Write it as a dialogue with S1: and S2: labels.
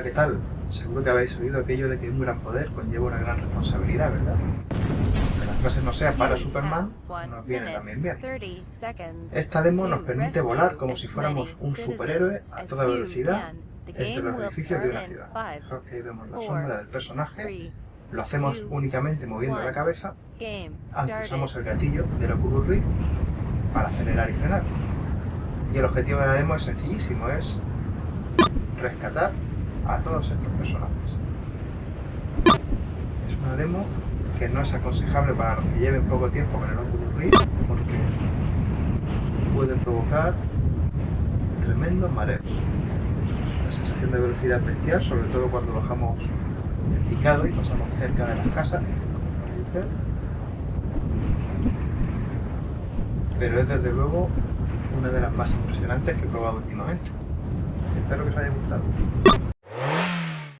S1: Hola, ¿qué tal? Seguro que habéis oído aquello de que un gran poder conlleva una gran responsabilidad, ¿verdad? Que la frase no sea para Superman, nos viene también bien. Esta demo nos permite volar como si fuéramos un superhéroe a toda velocidad entre los edificios de una ciudad. Fijaos que ahí vemos la sombra del personaje, lo hacemos únicamente moviendo la cabeza, aunque usamos el gatillo del Oculus Rift para acelerar y frenar. Y el objetivo de la demo es sencillísimo, es rescatar a todos estos personajes. Es una demo que no es aconsejable para los que lleven poco tiempo con el Oculus Rift porque puede provocar tremendos mareos. La sensación de velocidad bestial, sobre todo cuando bajamos en picado y pasamos cerca de las casas, pero es desde luego una de las más impresionantes que he probado últimamente. Espero que os haya gustado.